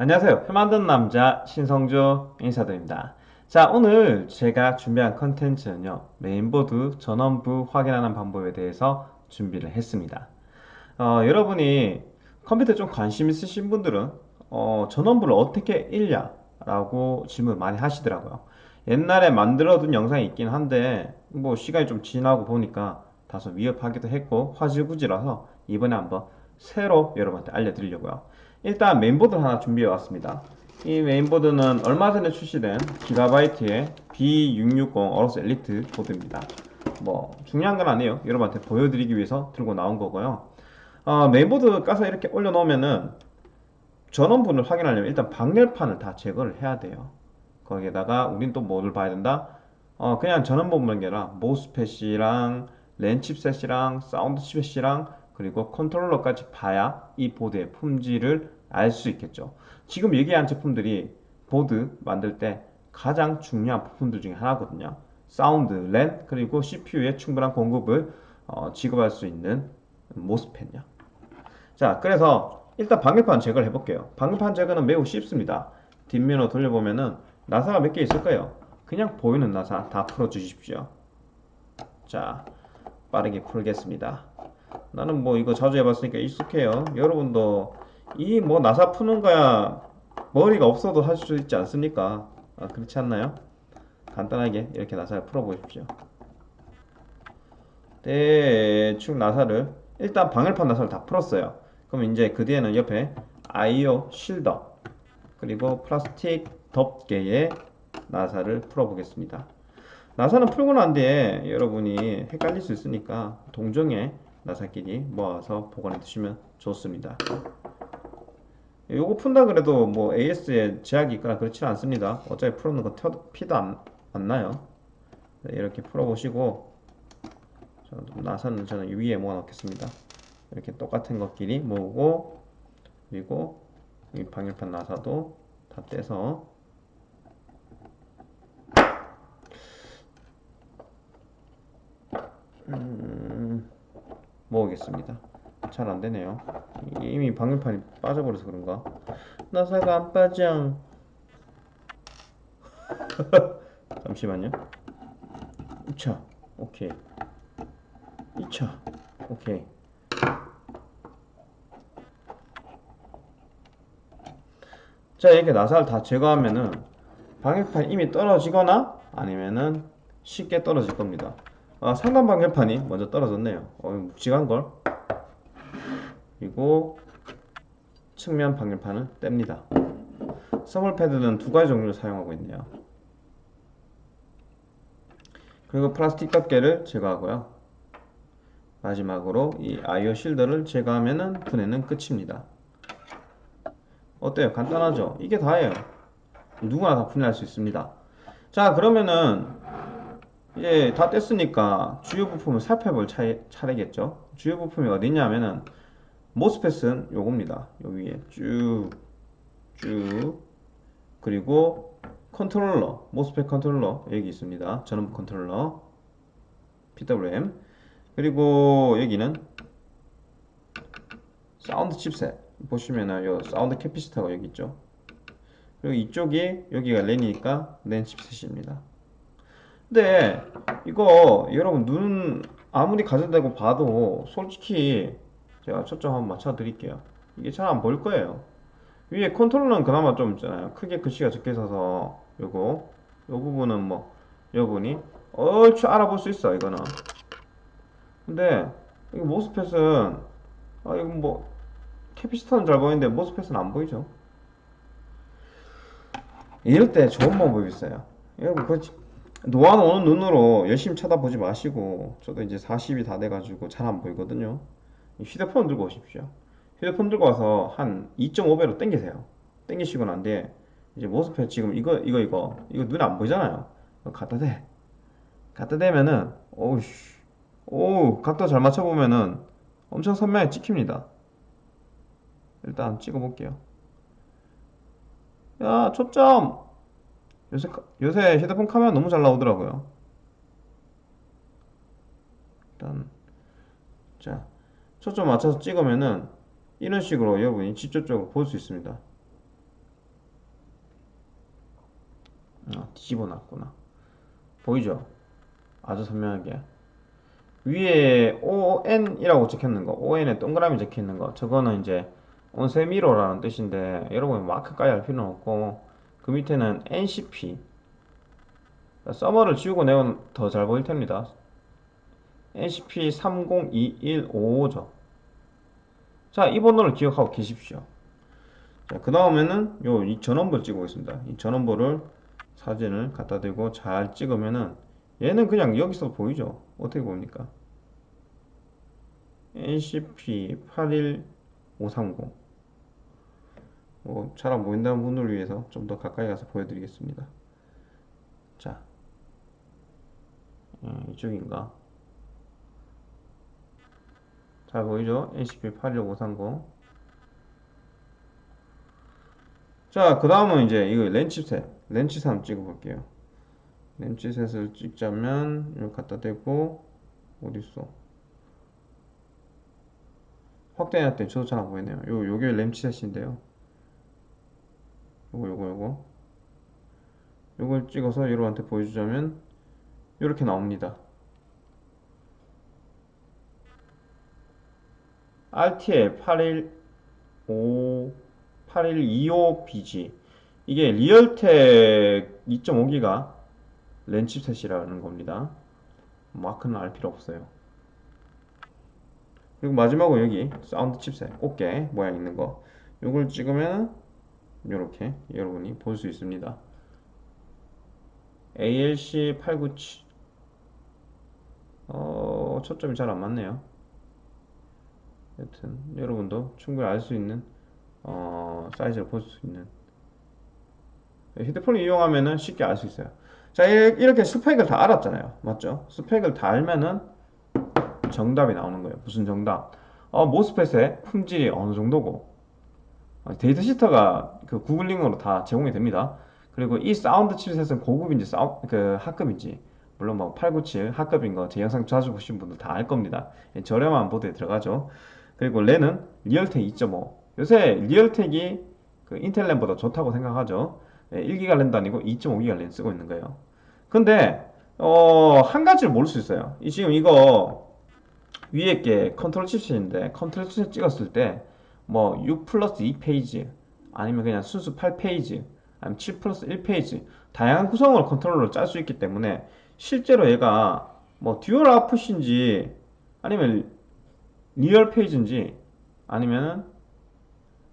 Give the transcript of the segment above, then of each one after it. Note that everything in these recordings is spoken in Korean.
안녕하세요. 표 만든 남자 신성조 인사드립니다. 자, 오늘 제가 준비한 컨텐츠는요. 메인보드 전원부 확인하는 방법에 대해서 준비를 했습니다. 어, 여러분이 컴퓨터에 좀 관심 있으신 분들은 어, 전원부를 어떻게 읽냐? 라고 질문 많이 하시더라고요. 옛날에 만들어둔 영상이 있긴 한데 뭐 시간이 좀 지나고 보니까 다소 위협하기도 했고 화질구지라서 이번에 한번 새로 여러분한테 알려드리려고요. 일단 메인보드를 하나 준비해 왔습니다. 이 메인보드는 얼마 전에 출시된 기가바이트의 B660 어로스 엘리트 보드입니다. 뭐 중요한 건 아니에요. 여러분한테 보여드리기 위해서 들고 나온 거고요. 어, 메인보드 까서 이렇게 올려놓으면은 전원부를 확인하려면 일단 방열판을 다 제거를 해야 돼요. 거기에다가 우린 또 뭐를 봐야 된다? 어, 그냥 전원부만 게 아니라 MOSFET이랑 랜 칩셋이랑 사운드 칩셋이랑 그리고 컨트롤러까지 봐야 이 보드의 품질을 알 수 있겠죠. 지금 얘기한 제품들이 보드 만들 때 가장 중요한 부품들 중에 하나거든요. 사운드, 랜, 그리고 CPU에 충분한 공급을 어, 지급할 수 있는 MOSFET이요. 자 그래서 일단 방열판 제거를 해볼게요. 방열판 제거는 매우 쉽습니다. 뒷면으로 돌려보면은 나사가 몇 개 있을 거예요. 그냥 보이는 나사 다 풀어 주십시오. 자 빠르게 풀겠습니다 나는 뭐 이거 자주 해봤으니까 익숙해요. 여러분도 이 뭐 나사 푸는 거야 머리가 없어도 할수 있지 않습니까? 아, 그렇지 않나요? 간단하게 이렇게 나사를 풀어 보십시오. 대충 나사를 일단 방열판 나사를 다 풀었어요. 그럼 이제 그 뒤에는 옆에 아이오 실더 그리고 플라스틱 덮개의 나사를 풀어 보겠습니다. 나사는 풀고 난 뒤에 여러분이 헷갈릴 수 있으니까 동정에 나사끼리 모아서 보관해 두시면 좋습니다. 요거 푼다 그래도 뭐 AS에 제약이 있거나 그렇지는 않습니다. 어차피 풀어놓은 거 피도 안, 안 나요. 네, 이렇게 풀어보시고 나사는 저는 위에 모아 놓겠습니다. 이렇게 똑같은 것끼리 모으고 그리고 이 방열판 나사도 다 떼서 음... 모으겠습니다. 잘 안되네요. 이미 방열판이 빠져버려서 그런가? 나사가 안 빠져. 잠시만요. 2차. 오케이. 2차. 오케이. 자 이렇게 나사를 다 제거하면은 방열판이 이미 떨어지거나 아니면은 쉽게 떨어질 겁니다 아, 상단 방열판이 먼저 떨어졌네요. 어, 묵직한걸. 그리고 측면 방열판을 뗍니다. 서멀 패드는 두 가지 종류를 사용하고 있네요. 그리고 플라스틱 덮개를 제거하고요. 마지막으로 이 아이오 실더를 제거하면 분해는 끝입니다. 어때요? 간단하죠? 이게 다예요. 누구나 다 분해할 수 있습니다. 자 그러면은 이제 다 뗐으니까 주요 부품을 살펴볼 차례, 차례 겠죠? 주요 부품이 어디냐면은 모스펫은 요겁니다. 요 위에 쭉 쭉 그리고 컨트롤러 MOSFET 컨트롤러 여기 있습니다. 전원부 컨트롤러 PWM 그리고 여기는 사운드 칩셋. 보시면은 요 사운드 커패시터가 여기 있죠? 그리고 이쪽이 여기가 랜이니까 랜 칩셋입니다 근데 이거 여러분 눈 아무리 갖다 대고 봐도 솔직히 제가 초점 한번 맞춰 드릴게요. 이게 잘 안 보일 거예요. 위에 컨트롤러는 그나마 좀 있잖아요. 크게 글씨가 적혀 있어서 요거 요 부분은 뭐 여러분이 얼추 알아볼 수 있어 이거는. 근데 이거 모스펫은 아 이거 뭐 캐피시터는 잘 보이는데 모스펫은 안 보이죠? 이럴 때 좋은 방법이 있어요. 여러분 그 놓아놓는 눈으로 열심히 쳐다보지 마시고 저도 이제 40이 다 돼가지고 잘 안 보이거든요. 휴대폰 들고 오십시오. 휴대폰 들고 와서 한 2.5배로 당기세요. 당기시고 난 뒤에 이제 모스펫 지금 이거 이거 이거 이거 눈에 안 보이잖아요. 갖다 대. 갖다 대면은 오우씨. 오 각도 잘 맞춰보면은 엄청 선명하게 찍힙니다. 일단 찍어볼게요. 야 초점 요새, 요새 휴대폰 카메라 너무 잘 나오더라고요 일단 자 초점 맞춰서 찍으면은 이런 식으로 여러분이 직접적으로 볼 수 있습니다 어, 뒤집어 놨구나. 보이죠? 아주 선명하게. 위에 ON이라고 적혀있는 거, ON에 동그라미 적혀있는 거, 저거는 이제 온세미로라는 뜻인데, 여러분 마크 까지 할 필요는 없고, 그 밑에는 NCP. 서머를 지우고 내면 더 잘 보일 텐니다. NCP 302155죠. 자, 이 번호를 기억하고 계십시오. 자, 그 다음에는 요 이 전원부를 찍어보겠습니다. 이 전원부를 사진을 갖다 대고 잘 찍으면은 얘는 그냥 여기서 보이죠? 어떻게 보입니까? NCP 81530 뭐, 잘안 보인다는 분을 위해서 좀 더 가까이 가서 보여드리겠습니다. 자, 음, 이쪽인가? 잘 보이죠? NCP 81530 자, 그 다음은 이제 이거 렌치셋 렌치셋 한번 찍어볼게요. 렌치셋을 찍자면 이거 갖다 대고 어딨어? 확대해놨더니 저도 잘 안 보이네요. 요, 요게 렌치셋인데요. 요거 요거 요거 요걸 찍어서 여러분한테 보여주자면 이렇게 나옵니다. RTL 815 8125BG 이게 Realtek 2.5기가 랜 칩셋이라는 겁니다. 마크는 알 필요 없어요. 그리고 마지막으로 여기 사운드 칩셋 꽃게 모양 있는 거 이걸 찍으면 이렇게 여러분이 볼 수 있습니다. ALC 897 어, 초점이 잘 안 맞네요. 여튼 여러분도 충분히 알 수 있는 어, 사이즈를 볼 수 있는 휴대폰을 이용하면은 쉽게 알 수 있어요. 자 이렇게 스펙을 다 알았잖아요. 맞죠? 스펙을 다 알면은 정답이 나오는 거예요. 무슨 정답? 어, MOSFET의 품질이 어느 정도고 어, 데이터 시트가 그 구글링으로 다 제공이 됩니다. 그리고 이 사운드 칩셋은 고급인지 사우, 그 하급인지 물론 뭐 897 하급인 거 제 영상 자주 보신 분들 다 알 겁니다. 예, 저렴한 보드에 들어가죠. 그리고 랜은 Realtek 2.5 요새 Realtek이 그 인텔 랜보다 좋다고 생각하죠. 1기가 랜도 아니고 2.5기가 랜 쓰고 있는 거예요. 근데 어, 한 가지를 모를 수 있어요. 이 지금 이거 위에 게 컨트롤 칩셋인데 컨트롤 칩셋 찍었을 때 뭐 6 플러스 2 phase 아니면 그냥 순수 8 phase 아니면 7 플러스 1 phase 다양한 구성을 컨트롤러로 짤 수 있기 때문에 실제로 얘가 뭐 dual output인지 아니면 real phase인지 아니면은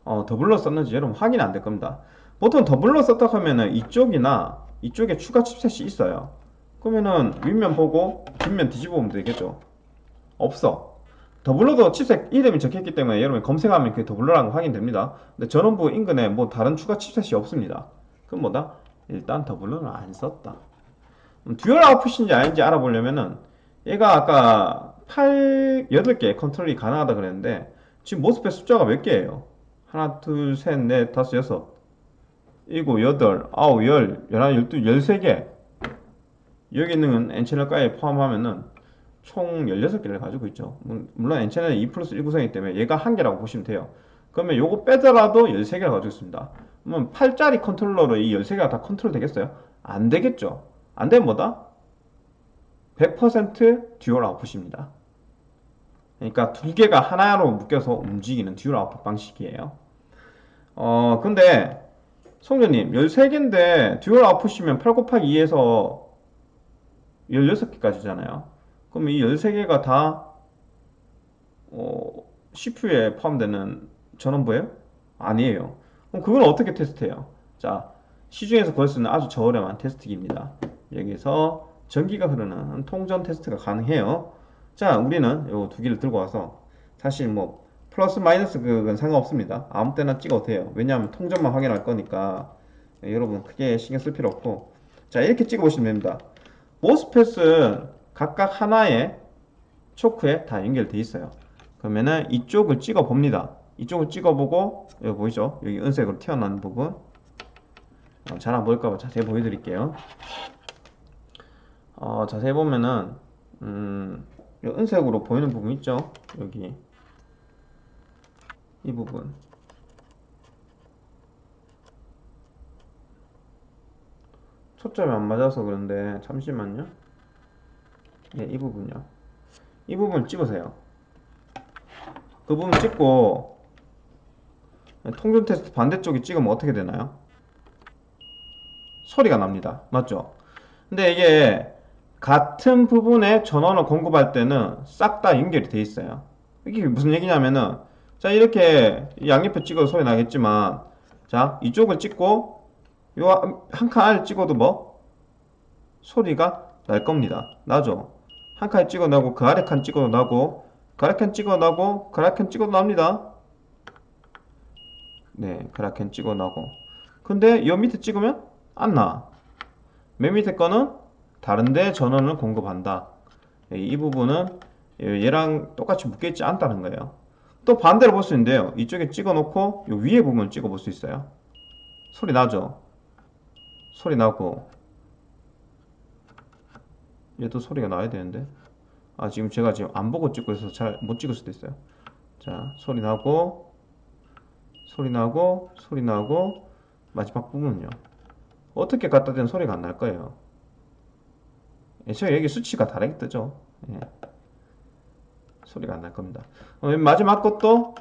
어, doubler 썼는지 여러분 확인 안 될 겁니다. 보통 doubler 썼다 하면은 이쪽이나 이쪽에 추가 칩셋이 있어요. 그러면은 윗면 보고 뒷면 뒤집어 보면 되겠죠. 없어. doubler도 칩셋 이름이 적혀있기 때문에 여러분 검색하면 그게 doubler라는 거 확인됩니다. 근데 전원부 인근에 뭐 다른 추가 칩셋이 없습니다. 그럼 뭐다? 일단 doubler는 안 썼다. dual output인지 아닌지 알아보려면은 얘가 아까 8, 8개 컨트롤이 가능하다 그랬는데 지금 MOSFET 숫자가 몇 개예요? 하나, 둘, 셋, 넷, 다섯, 여섯, 일곱, 여덟, 아홉, 열, 열하나, 열두, 열세 개. 여기 있는 건 N채널까지 포함하면은 총 16개를 가지고 있죠. 물론 N채널은 2 플러스 1 구성이기 때문에 얘가 한 개라고 보시면 돼요. 그러면 요거 빼더라도 13개를 가지고 있습니다. 그러면 8짜리 컨트롤러로 이 13개가 다 컨트롤 되겠어요? 안 되겠죠. 안 되면 뭐다? 100% dual output입니다. 그러니까 두 개가 하나로 묶여서 움직이는 dual output 방식이에요. 어, 근데 송전님 13개인데 dual output이면 8 곱하기 2에서 16개까지잖아요. 그럼 이 13개가 다 어, CPU에 포함되는 전원부예요? 아니에요. 그럼 그걸 어떻게 테스트해요? 자, 시중에서 구할 수 있는 아주 저렴한 테스트기입니다. 여기서 전기가 흐르는 통전 테스트가 가능해요. 자, 우리는 요 두 개를 들고 와서 사실 뭐 플러스 마이너스 그건 상관없습니다. 아무 때나 찍어도 돼요. 왜냐하면 통전만 확인할 거니까 네, 여러분 크게 신경 쓸 필요 없고 자 이렇게 찍어 보시면 됩니다. 모스펫은 각각 하나의 초크에 다 연결되어 있어요. 그러면은 이쪽을 찍어 봅니다. 이쪽을 찍어 보고 여기 보이죠? 여기 은색으로 튀어나온 부분 어, 잘 안 보일까봐 자세히 보여드릴게요. 어, 자세히 보면은 음, 은색으로 보이는 부분 있죠? 여기 이 부분 초점이 안 맞아서 그런데 잠시만요. 예, 이 부분요. 이 부분 찍으세요. 그 부분 찍고 통전 테스트 반대쪽에 찍으면 어떻게 되나요? 소리가 납니다. 맞죠? 근데 이게 같은 부분에 전원을 공급할 때는 싹 다 연결이 돼 있어요. 이게 무슨 얘기냐면은 자 이렇게 양옆에 찍어도 소리 나겠지만 자 이쪽을 찍고 요 한칸 안을 찍어도 뭐 소리가 날 겁니다. 나죠? 한 칸 찍어 나고 그 아래 칸 찍어도 나고 그 아래 칸 찍어 나고 그 아래 칸 찍어도 납니다. 네, 그라켄 찍어 나고. 근데 요 밑에 찍으면 안 나. 맨 밑에 거는 다른데 전원을 공급한다. 예, 이 부분은 얘랑 똑같이 묶여있지 않다는 거예요. 또 반대로 볼 수 있는데요. 이쪽에 찍어 놓고 요 위에 부분 찍어 볼 수 있어요. 소리 나죠? 소리 나고 얘도 소리가 나야 되는데 아 지금 제가 지금 안 보고 찍고 있어서 잘 못 찍을 수도 있어요. 자, 소리 나고 소리 나고 소리 나고 마지막 부분은요. 어떻게 갖다 대는 소리가 안 날 거예요. 애초에 여기 수치가 다르게 뜨죠. 예. 소리가 안 날 겁니다. 어, 맨 마지막 것도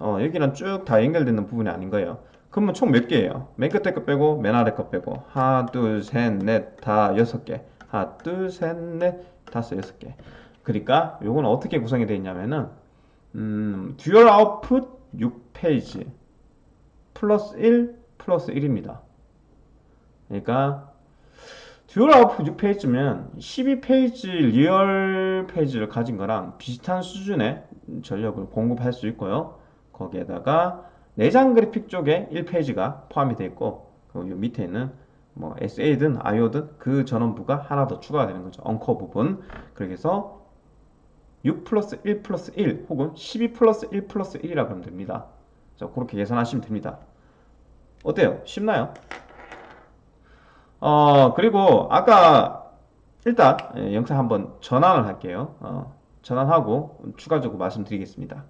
어, 여기랑 쭉 다 연결되는 부분이 아닌 거예요. 그러면 총 몇 개예요? 맨 끝에 거 빼고 맨 아래 거 빼고 하나 둘셋넷다 여섯 개 하나 둘셋넷 다섯 여섯 개 그러니까 요건 어떻게 구성이 되어 있냐면은 음, dual output 6 phase 플러스 1 플러스 1입니다. 그러니까 dual output 6 phase면 12 phase real phase를 가진 거랑 비슷한 수준의 전력을 공급할 수 있고요. 거기에다가 내장 그래픽 쪽에 1 phase가 포함이 되어 있고 그리고 요 밑에 있는 뭐 SA든 IO든 그 전원부가 하나 더 추가가 되는 거죠. uncore 부분. 그렇게 해서 6 플러스 1 플러스 1 혹은 12 플러스 1 플러스 1이라고 하면 됩니다. 자, 그렇게 계산하시면 됩니다. 어때요? 쉽나요? 어, 그리고 아까 일단 예, 영상 한번 전환을 할게요. 어, 전환하고 추가적으로 말씀드리겠습니다.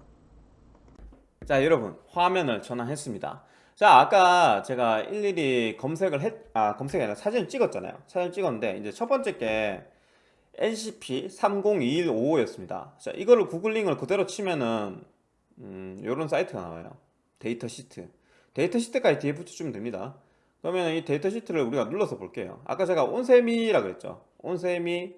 자, 여러분 화면을 전환했습니다. 자, 아까 제가 일일이 검색을 했, 아, 검색이 아니라 사진을 찍었잖아요. 사진 찍었는데 이제 첫 번째 게 NCP 302155 였습니다. 자, 이거를 구글링을 그대로 치면은 음, 요런 사이트가 나와요. 데이터 시트. 데이터 시트까지 뒤에 붙여주면 됩니다. 그러면 이 데이터 시트를 우리가 눌러서 볼게요. 아까 제가 ON Semi라 그랬죠. ON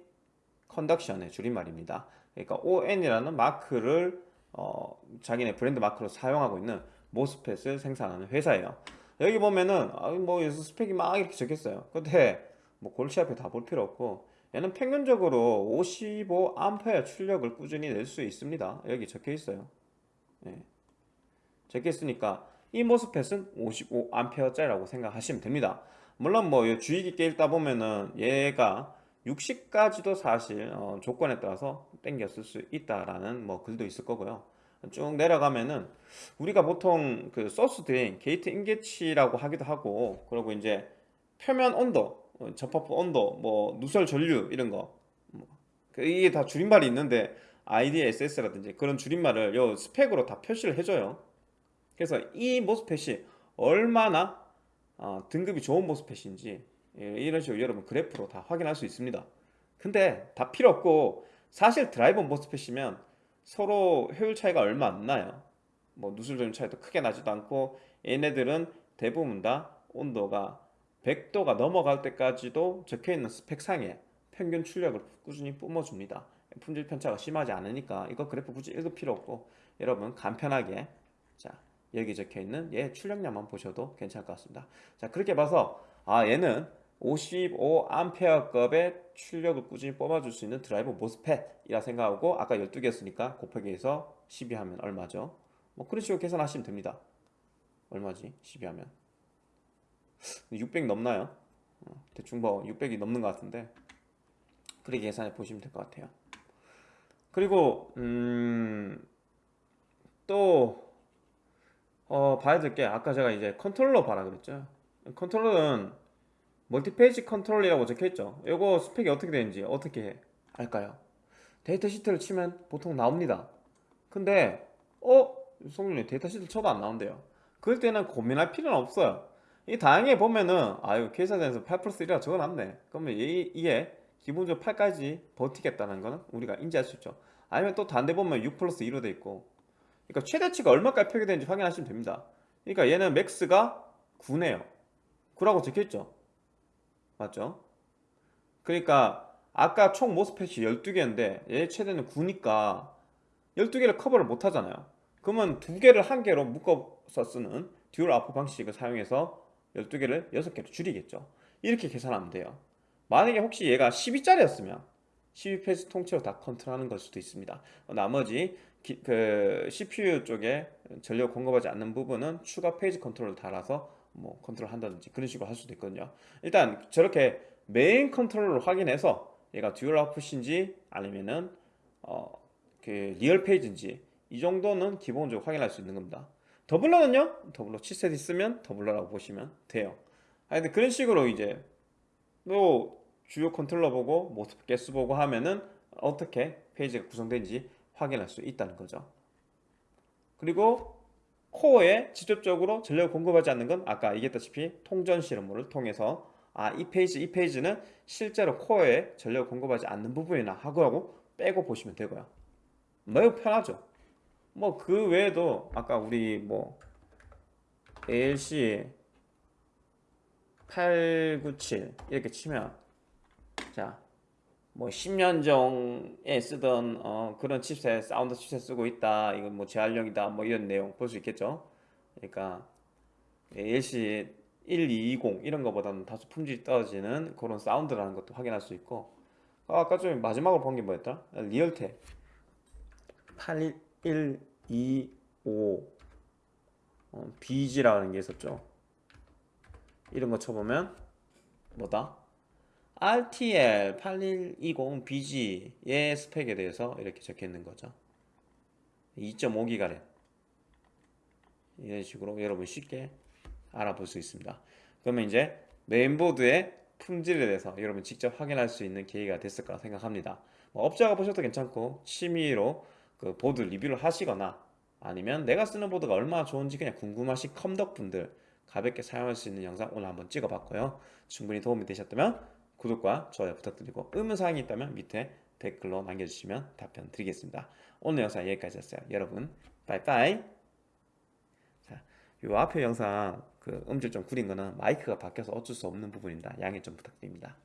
Semiconductor의 줄임말입니다. 그러니까 ON이라는 마크를 어, 자기네 브랜드 마크로 사용하고 있는 MOSFET을 생산하는 회사예요. 여기 보면은 아, 뭐 여기서 스펙이 막 이렇게 적혔어요. 근데 뭐 골치 아프게 다 볼 필요 없고 얘는 평균적으로 55A 출력을 꾸준히 낼 수 있습니다. 여기 적혀 있어요. 예. 적혀 있으니까 이 MOSFET은 55A짜리라고 생각하시면 됩니다. 물론 뭐 주의 깊게 읽다 보면은 얘가 60까지도 사실 어, 조건에 따라서 땡겨 쓸 수 있다라는 뭐 글도 있을 거고요. 쭉 내려가면은 우리가 보통 그 소스 드레인, 게이트 인게치라고 하기도 하고 그리고 이제 표면 온도, 어, 접합부 온도, 뭐 누설 전류 이런 거 뭐, 그 이게 다 줄임말이 있는데 IDSS라든지 그런 줄임말을 요 스펙으로 다 표시를 해줘요. 그래서 이 모스펫이 얼마나 어, 등급이 좋은 모스펫인지 예, 이런 식으로 여러분 그래프로 다 확인할 수 있습니다. 근데 다 필요 없고 사실 드라이버 모스펫이면 서로 효율 차이가 얼마 안 나요. 뭐 전류 차이도 크게 나지도 않고 얘네들은 대부분 다 온도가 100도가 넘어갈 때까지도 적혀있는 스펙상에 평균 출력을 꾸준히 뿜어줍니다. 품질 편차가 심하지 않으니까 이거 그래프 굳이 읽을 필요 없고 여러분 간편하게 자 여기 적혀있는 얘 출력량만 보셔도 괜찮을 것 같습니다. 자 그렇게 봐서 아 얘는 55A급의 출력을 꾸준히 뽑아줄 수 있는 드라이버 모스펫이라 생각하고 아까 12개였으니까 곱하기 해서 12 하면 얼마죠? 뭐 그런 식으로 계산하시면 됩니다. 얼마지? 12 하면 600 넘나요? 어, 대충 뭐 600이 넘는 것 같은데 그렇게 계산해 보시면 될 것 같아요. 그리고 음, 또 어, 봐야 될 게 아까 제가 이제 컨트롤러 봐라 그랬죠. 컨트롤러는 multi-phase control이라고 적혀있죠. 이거 스펙이 어떻게 되는지 어떻게 알까요? 데이터 시트를 치면 보통 나옵니다. 근데 어? 성준이 데이터 시트 쳐도 안 나온대요. 그럴 때는 고민할 필요는 없어요. 이 다행히 보면은 아유 계산에서 8 플러스 1이라 적어놨네 그러면 이, 이게 기본적으로 8까지 버티겠다는 거는 우리가 인지할 수 있죠 아니면 또 반대 보면 6 플러스 2로 돼 있고 그러니까 최대치가 얼마까지 표기되는지 확인하시면 됩니다 그러니까 얘는 max가 9네요 9라고 적혀있죠 맞죠? 그러니까 아까 총 MOSFET이 12개인데 얘 최대는 9니까 12개를 커버를 못 하잖아요. 그러면 두 개를 한 개로 묶어서 쓰는 dual output 방식을 사용해서 12개를 6개로 줄이겠죠. 이렇게 계산하면 돼요. 만약에 혹시 얘가 12짜리였으면 12 phase 통째로 다 컨트롤하는 걸 수도 있습니다. 나머지 기- 그 CPU 쪽에 전력 공급하지 않는 부분은 추가 phase 컨트롤을 달아서 뭐 컨트롤 한다든지 그런 식으로 할 수도 있거든요. 일단 저렇게 main control을 확인해서 얘가 dual output인지 아니면은 어, 그 real phase인지 이 정도는 기본적으로 확인할 수 있는 겁니다. doubler는요? doubler chipset 있으면 doubler라고 보시면 돼요. 아 근데 그런 식으로 이제 또 주요 컨트롤러 보고 MOSFET 개수 보고 하면은 어떻게 phase가 구성된지 확인할 수 있다는 거죠. 그리고 코어에 직접적으로 전력을 공급하지 않는 건 아까 얘기했다시피 통전 실험을 통해서 아 이 phase 이 phase는 실제로 코어에 전력을 공급하지 않는 부분이구나 하고 빼고 보시면 되고요. 매우 편하죠. 뭐 그 외에도 아까 우리 뭐 ALC 897 이렇게 치면 자 뭐 10년 전에 쓰던 어, 그런 칩셋 사운드 칩셋 쓰고 있다 이건 뭐 재활용이다 뭐 이런 내용 볼 수 있겠죠? 그러니까 ALC 1220 이런 거보다는 다소 품질이 떨어지는 그런 사운드라는 것도 확인할 수 있고. 아, 아까 좀 마지막으로 본 게 뭐였더라? 리얼텍 81125 어, BG라는 게 있었죠? 이런 거 쳐보면 뭐다? RTL 8120 BG의 스펙에 대해서 이렇게 적혀 있는 거죠. 2.5기가랜. 이런 식으로 여러분 쉽게 알아볼 수 있습니다. 그러면 이제 메인보드의 품질에 대해서 여러분 직접 확인할 수 있는 계기가 됐을 거라 생각합니다. 뭐 업자가 보셔도 괜찮고 취미로 그 보드 리뷰를 하시거나 아니면 내가 쓰는 보드가 얼마나 좋은지 그냥 궁금하신 컴덕분들 가볍게 사용할 수 있는 영상 오늘 한번 찍어봤고요. 충분히 도움이 되셨다면 구독과 좋아요 부탁드리고 의문사항이 있다면 밑에 댓글로 남겨주시면 답변 드리겠습니다. 오늘 영상 여기까지였어요. 여러분 빠이빠이. 자, 요 앞에 영상 그 음질 좀 구린 거는 마이크가 바뀌어서 어쩔 수 없는 부분입니다. 양해 좀 부탁드립니다